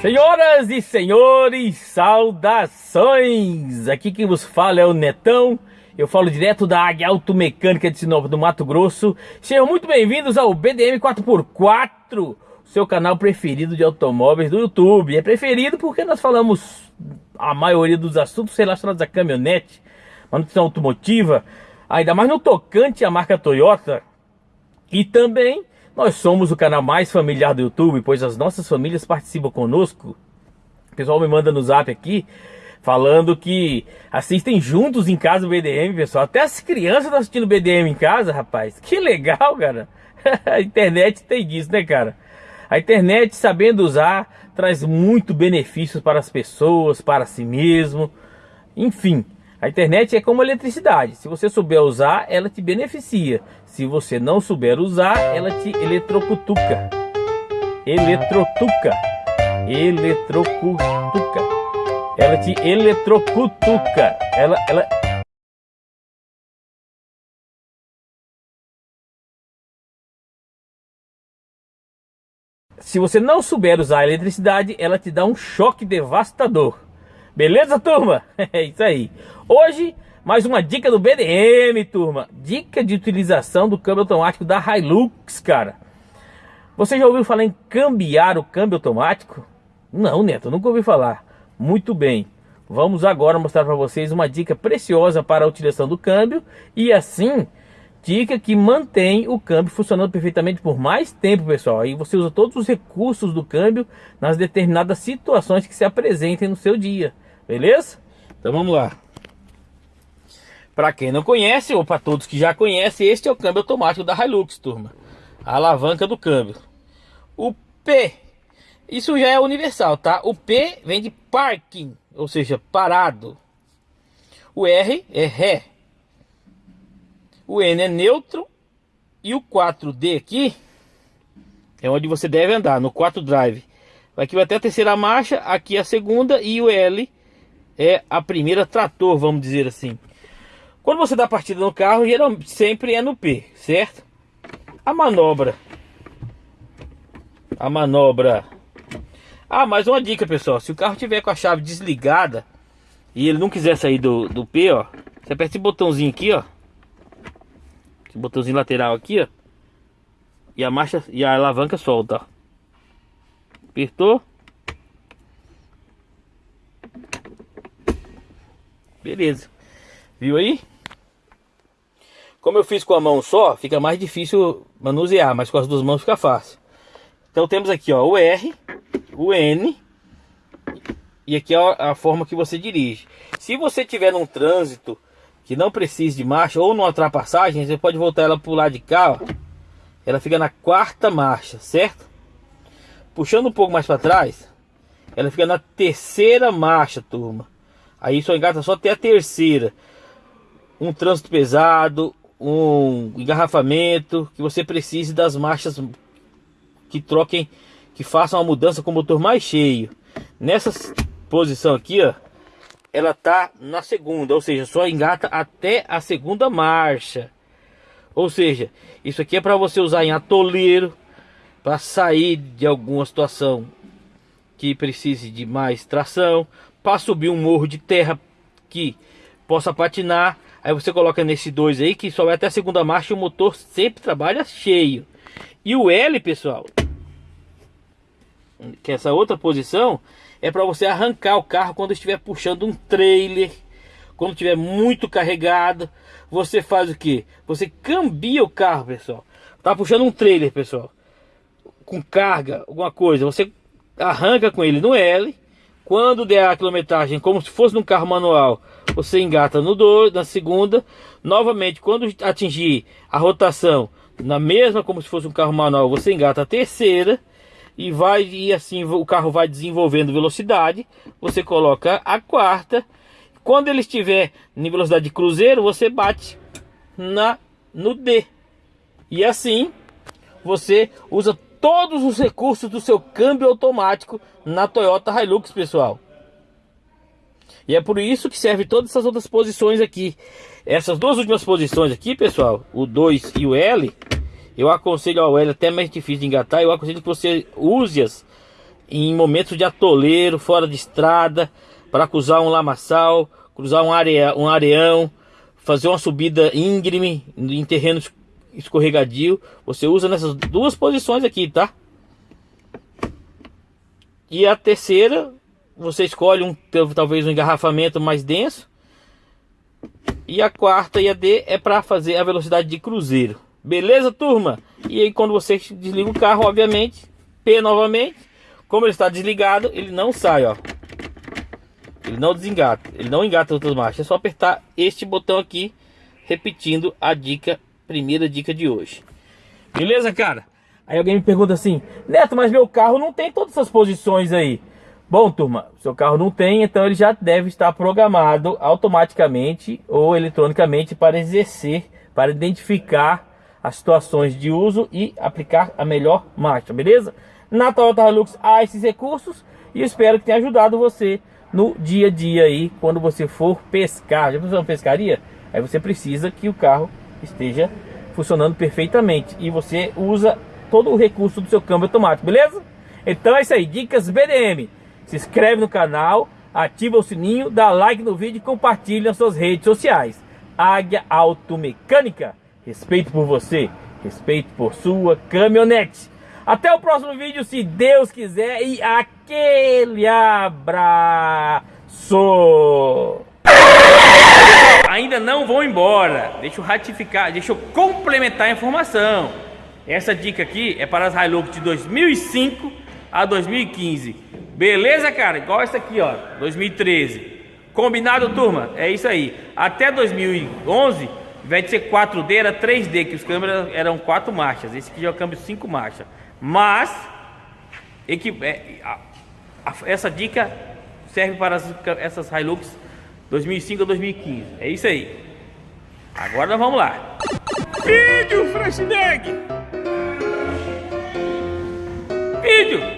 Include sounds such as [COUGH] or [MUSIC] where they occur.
Senhoras e senhores, saudações! Aqui quem vos fala é o Netão. Eu falo direto da Águia Automecânica de Sinop do Mato Grosso. Sejam muito bem-vindos ao BDM 4x4, seu canal preferido de automóveis do YouTube. É preferido porque nós falamos a maioria dos assuntos relacionados a caminhonete, manutenção automotiva, ainda mais no tocante à marca Toyota. E também nós somos o canal mais familiar do YouTube, pois as nossas famílias participam conosco. O pessoal me manda no zap aqui, falando que assistem juntos em casa o BDM, pessoal. Até as crianças estão assistindo BDM em casa, rapaz. Que legal, cara. [LAUGHS] A internet tem disso, né, cara? A internet, sabendo usar, traz muito benefícios para as pessoas, para si mesmo. Enfim, a internet é como eletricidade. Se você souber usar, ela te beneficia. Se você não souber usar, ela te eletrocutuca. Eletrocutuca. Eletrocutuca. Ela te eletrocutuca. Ela, ela, Se você não souber usar a eletricidade, ela te dá um choque devastador. Beleza, turma? [LAUGHS] É isso aí. Hoje, mais uma dica do BDM, turma. Dica de utilização do câmbio automático da Hilux, cara. Você já ouviu falar em cambiar o câmbio automático? Não, Neto, nunca ouvi falar. Muito bem. Vamos agora mostrar para vocês uma dica preciosa para a utilização do câmbio e assim dica que mantém o câmbio funcionando perfeitamente por mais tempo, pessoal. Aí você usa todos os recursos do câmbio nas determinadas situações que se apresentem no seu dia. Beleza? Então vamos lá. Para quem não conhece, ou para todos que já conhecem, este é o câmbio automático da Hilux, turma. A alavanca do câmbio. O P, isso já é universal, tá? O P vem de parking, ou seja, parado. O R é ré. O N é neutro. E o 4D aqui é onde você deve andar, no 4 drive. Aqui vai até a terceira marcha, aqui a segunda e o L é a primeira trator, vamos dizer assim. Quando você dá partida no carro, geralmente sempre é no P, certo? A manobra. A manobra. Ah, mais uma dica, pessoal. Se o carro tiver com a chave desligada e ele não quiser sair do, do P, ó, você aperta esse botãozinho aqui, ó. Esse botãozinho lateral aqui, ó. E a marcha e a alavanca solta, ó. Apertou. Beleza. Viu aí? Como eu fiz com a mão só, fica mais difícil manusear, mas com as duas mãos fica fácil. Então temos aqui ó, o R, o N e aqui é a forma que você dirige. Se você tiver num trânsito que não precise de marcha ou numa ultrapassagem, você pode voltar ela para o lado de cá, ó. ela fica na quarta marcha, certo? Puxando um pouco mais para trás, ela fica na terceira marcha, turma. Aí só engata só até a terceira. Um trânsito pesado, um engarrafamento, que você precise das marchas que troquem, que façam a mudança com o motor mais cheio. Nessa posição aqui, ó, ela tá na segunda, ou seja, só engata até a segunda marcha. Ou seja, isso aqui é para você usar em atoleiro, para sair de alguma situação que precise de mais tração, para subir um morro de terra que possa patinar. Aí você coloca nesse dois aí que só vai até a segunda marcha e o motor sempre trabalha cheio. E o L, pessoal, que é essa outra posição, é para você arrancar o carro quando estiver puxando um trailer, quando estiver muito carregado. Você faz o que? Você cambia o carro, pessoal. Tá puxando um trailer, pessoal, com carga, alguma coisa. Você arranca com ele no L quando der a quilometragem, como se fosse num carro manual, você engata no 2, na segunda. Novamente, quando atingir a rotação, na mesma como se fosse um carro manual, você engata a terceira. E vai e assim o carro vai desenvolvendo velocidade. Você coloca a quarta. Quando ele estiver em velocidade de cruzeiro, você bate na no D. E assim você usa todos os recursos do seu câmbio automático na Toyota Hilux, pessoal. E é por isso que serve todas essas outras posições aqui. Essas duas últimas posições aqui, pessoal, o 2 e o L, eu aconselho ao L até mais difícil de engatar, eu aconselho que você use-as em momentos de atoleiro, fora de estrada, para cruzar um lamaçal, cruzar um, um areão, fazer uma subida íngreme em terreno escorregadio. Você usa nessas duas posições aqui, tá? E a terceira, você escolhe um talvez um engarrafamento mais denso. E a quarta e a D é para fazer a velocidade de cruzeiro. Beleza, turma? E aí quando você desliga o carro, obviamente, P novamente, como ele está desligado, ele não sai, ó. Ele não desengata, ele não engata outras marchas. É só apertar este botão aqui, repetindo a dica, primeira dica de hoje. Beleza, cara? Aí alguém me pergunta assim, Neto, mas meu carro não tem todas essas posições aí. Bom, turma, seu carro não tem, então ele já deve estar programado automaticamente ou eletronicamente para exercer, para identificar as situações de uso e aplicar a melhor marcha, beleza? Na Toyota Hilux há esses recursos e espero que tenha ajudado você no dia a dia aí, quando você for pescar. Já pensou uma pescaria? Aí você precisa que o carro esteja funcionando perfeitamente e você usa todo o recurso do seu câmbio automático, beleza? Então é isso aí, dicas BDM. Se inscreve no canal, ativa o sininho, dá like no vídeo e compartilha nas suas redes sociais. Águia Automecânica, respeito por você, respeito por sua caminhonete. Até o próximo vídeo, se Deus quiser, e aquele abraço! Ainda não vou embora, deixa eu ratificar, deixa eu complementar a informação. Essa dica aqui é para as Hilux de 2005 a 2015. Beleza, cara? Igual essa aqui, ó, 2013. Combinado, turma? É isso aí. Até 2011, ao invés de ser 4D, era 3D, que os câmeras eram 4 marchas. Esse aqui já é o câmbio 5 marchas. Mas é, essa dica serve para as, essas Hilux 2005 a 2015. É isso aí. Agora vamos lá. Vídeo, Freshneck! Vídeo!